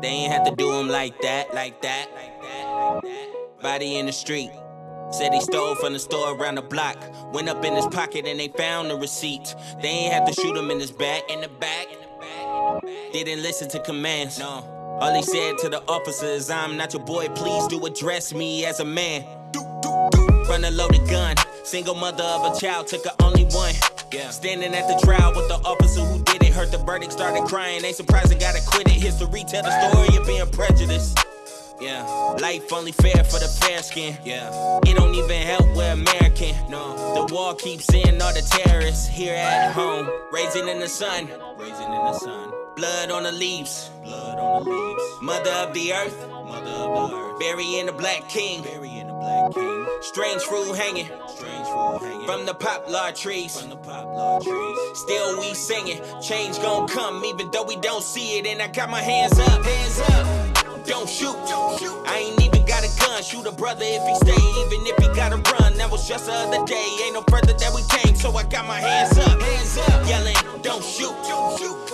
They ain't have to do him like that, like that, like that, like that. Body in the street. Said he stole from the store around the block. Went up in his pocket and they found the receipt. They ain't have to shoot him in his back, in the back. Didn't listen to commands. No. All he said to the officer is, I'm not your boy, please do address me as a man. Run a loaded gun. Single mother of a child, took her only one. Yeah. Standing at the trial with the officer who did it. Heard the verdict, started crying. Ain't surprised I got acquitted. History tell the story of being prejudiced. Yeah, life only fair for the fair skin. Yeah, it don't even help we're American. No, the wall keeps seeing all the terrorists here at home. Raisin in the sun, raisin in the sun. Blood on the leaves, blood on the leaves. Mother of the earth, mother of the. Burying the black king, burying the black king. Strange fruit hanging, strange fruit hanging. From the poplar trees, from the poplar trees. Still we singing, change gon' come even though we don't see it. And I got my hands up, hands up don't shoot. I ain't even got a gun, shoot a brother if he stay, even if he gotta run. That was just the other day, ain't no further that we came, so I got my hands up, hands up, yelling, don't shoot.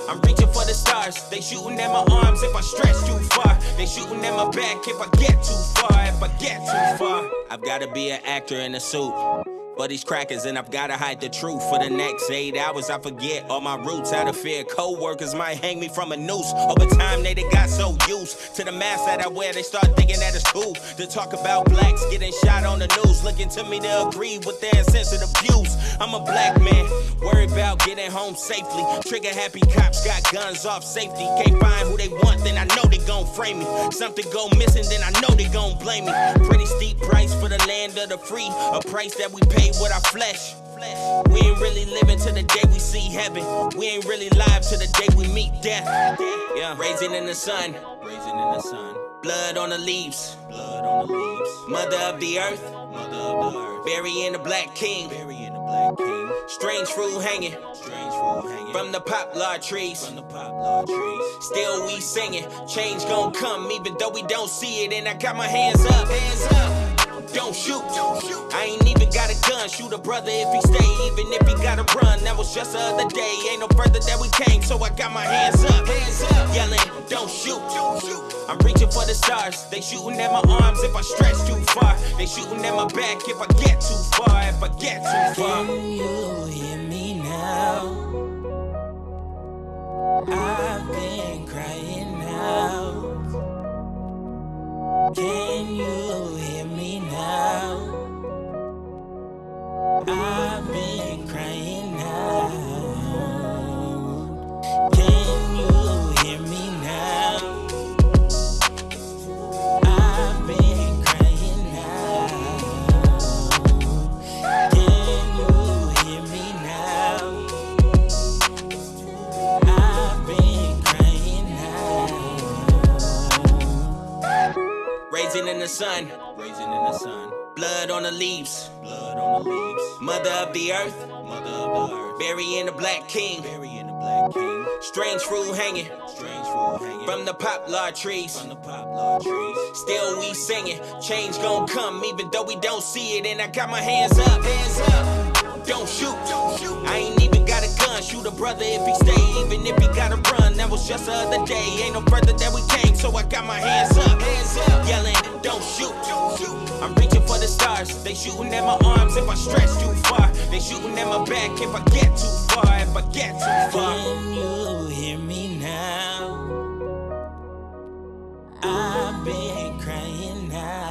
I'm reaching for the stars, they shooting at my arms if I stretch too far. They shooting at my back if I get too far, if I get too far. I've gotta be an actor in a suit for these crackers, and I've gotta hide the truth. For the next eight hours, I forget all my roots. Out of fear, co-workers might hang me from a noose. Over time, they, they got so used to the mask that I wear, they start thinking that it's cool to talk about blacks getting shot on the news. Looking to me to agree with their insensitive views. I'm a black man, worried about getting home safely. Trigger happy cops got guns off safety. Can't find who they want, then I know they gon' frame me. Something go missing, then I know they gon' blame me. Pretty steep price for the land of the free, a price that we pay with our flesh. We ain't really living to the day we see heaven. We ain't really live to the day we meet death. Yeah, raisin in the sun, raisin in the sun. Blood on the leaves, blood on the leaves. Mother of the earth, mother of the earth. Burying the black king, burying the black king. Strange fruit hanging, strange fruit hanging. From the poplar trees, from the poplar trees. Still we singing, change gon' come even though we don't see it. And I got my hands up, hands up don't shoot. I ain't even got a gun, shoot a brother if he stay, even if he gotta run. That was just the other day, ain't no further that we came, so I got my hands up, hands up, yelling, don't shoot. I'm reaching for the stars, they shooting at my arms if I stretch too far. They shooting at my back if I get too far, if I get too far. Can you hear me now? I've been Raisin in the sun, raisin in the sun. Blood on the leaves, blood on the leaves. Mother of the earth, mother of the earth. Burying the black king, burying the black king. Strange fruit hanging, strange fruit hanging. From the poplar trees, from the poplar trees. Still we singing, change gon' come even though we don't see it. And I got my hands up, hands up don't shoot. I ain't even got a gun, shoot a brother if he stay, even if he gotta run. That was just the other day, ain't no brother that we came, so I got my hands up, yelling, don't shoot. I'm reaching for the stars, they shooting at my arms if I stretch too far. They shooting at my back if I get too far, if I get too far. Can you hear me now? I've been crying now.